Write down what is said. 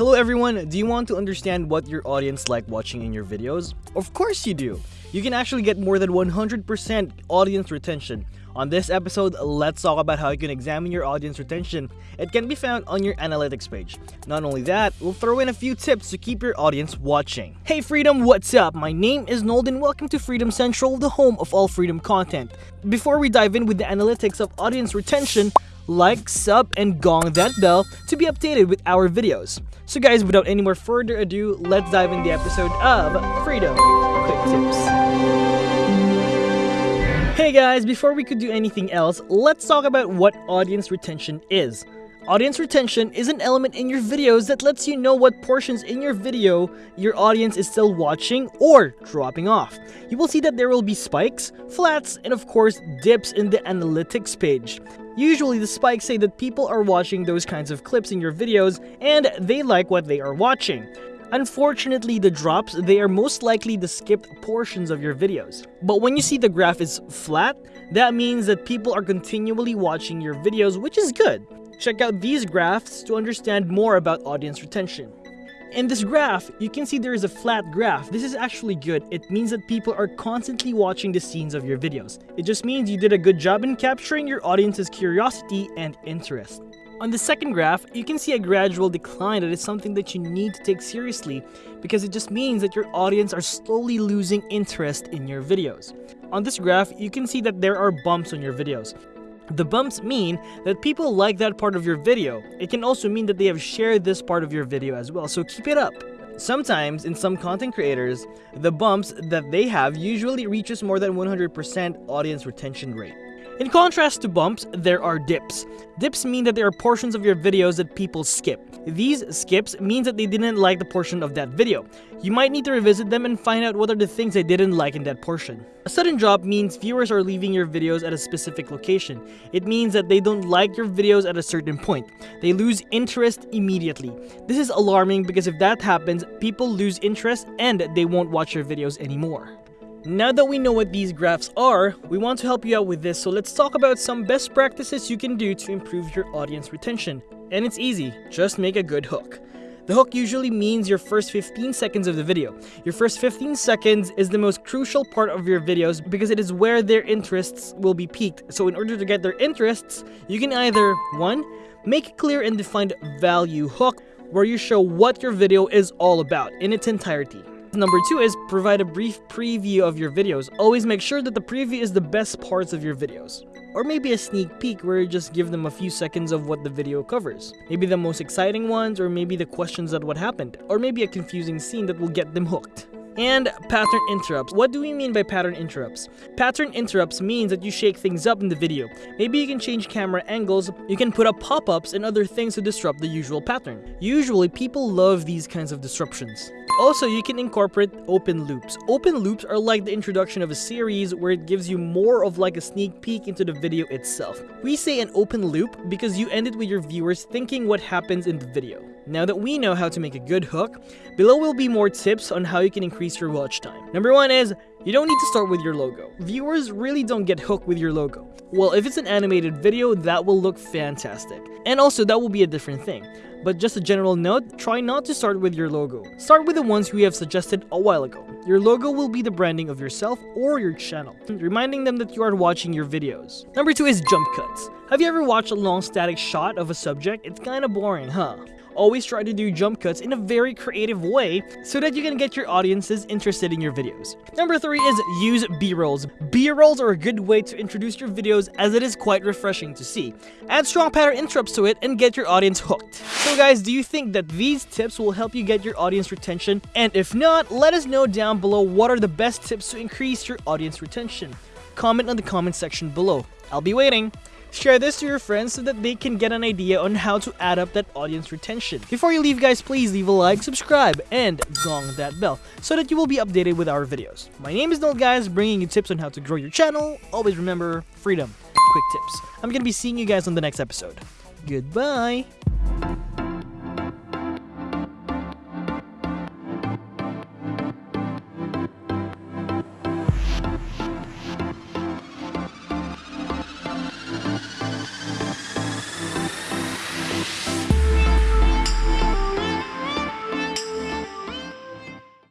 Hello everyone, do you want to understand what your audience like watching in your videos? Of course you do! You can actually get more than 100% audience retention. On this episode, let's talk about how you can examine your audience retention. It can be found on your analytics page. Not only that, we'll throw in a few tips to keep your audience watching. Hey Freedom, what's up? My name is Nolden. Welcome to Freedom Central, the home of all freedom content. Before we dive in with the analytics of audience retention, like, sub, and gong that bell to be updated with our videos. So guys, without any more further ado, let's dive in the episode of Freedom Quick Tips. Hey guys, before we could do anything else, let's talk about what audience retention is. Audience retention is an element in your videos that lets you know what portions in your video your audience is still watching or dropping off. You will see that there will be spikes, flats, and of course dips in the analytics page. Usually the spikes say that people are watching those kinds of clips in your videos and they like what they are watching. Unfortunately, the drops, they are most likely the skipped portions of your videos. But when you see the graph is flat, that means that people are continually watching your videos, which is good. Check out these graphs to understand more about audience retention. In this graph, you can see there is a flat graph. This is actually good. It means that people are constantly watching the scenes of your videos. It just means you did a good job in capturing your audience's curiosity and interest. On the second graph, you can see a gradual decline that is something that you need to take seriously because it just means that your audience are slowly losing interest in your videos. On this graph, you can see that there are bumps on your videos. The bumps mean that people like that part of your video. It can also mean that they have shared this part of your video as well, so keep it up. Sometimes, in some content creators, the bumps that they have usually reaches more than 100% audience retention rate. In contrast to bumps, there are dips. Dips mean that there are portions of your videos that people skip. These skips means that they didn't like the portion of that video. You might need to revisit them and find out what are the things they didn't like in that portion. A sudden drop means viewers are leaving your videos at a specific location. It means that they don't like your videos at a certain point. They lose interest immediately. This is alarming because if that happens, people lose interest and they won't watch your videos anymore. Now that we know what these graphs are, we want to help you out with this, so let's talk about some best practices you can do to improve your audience retention. And it's easy, just make a good hook. The hook usually means your first 15 seconds of the video. Your first 15 seconds is the most crucial part of your videos because it is where their interests will be peaked. So in order to get their interests, you can either 1. Make a clear and defined value hook where you show what your video is all about in its entirety. Number two is provide a brief preview of your videos. Always make sure that the preview is the best parts of your videos. Or maybe a sneak peek where you just give them a few seconds of what the video covers. Maybe the most exciting ones, or maybe the questions that what happened. Or maybe a confusing scene that will get them hooked. And pattern interrupts. What do we mean by pattern interrupts? Pattern interrupts means that you shake things up in the video. Maybe you can change camera angles, you can put up pop-ups and other things to disrupt the usual pattern. Usually, people love these kinds of disruptions. Also, you can incorporate open loops. Open loops are like the introduction of a series where it gives you more of like a sneak peek into the video itself. We say an open loop because you end it with your viewers thinking what happens in the video. Now that we know how to make a good hook, below will be more tips on how you can increase your watch time. Number one is, you don't need to start with your logo. Viewers really don't get hooked with your logo. Well, if it's an animated video, that will look fantastic. And also, that will be a different thing. But just a general note, try not to start with your logo. Start with the ones we have suggested a while ago. Your logo will be the branding of yourself or your channel, reminding them that you are watching your videos. Number 2 is jump cuts. Have you ever watched a long static shot of a subject? It's kinda boring, huh? Always try to do jump cuts in a very creative way so that you can get your audiences interested in your videos. Number 3 is use B-rolls. B-rolls are a good way to introduce your videos as it is quite refreshing to see. Add strong pattern interrupts to it and get your audience hooked. So guys, do you think that these tips will help you get your audience retention? And if not, let us know down below what are the best tips to increase your audience retention. Comment on the comment section below. I'll be waiting. Share this to your friends so that they can get an idea on how to add up that audience retention. Before you leave guys, please leave a like, subscribe, and gong that bell so that you will be updated with our videos. My name is Noel guys, bringing you tips on how to grow your channel. Always remember, freedom, quick tips. I'm gonna be seeing you guys on the next episode. Goodbye!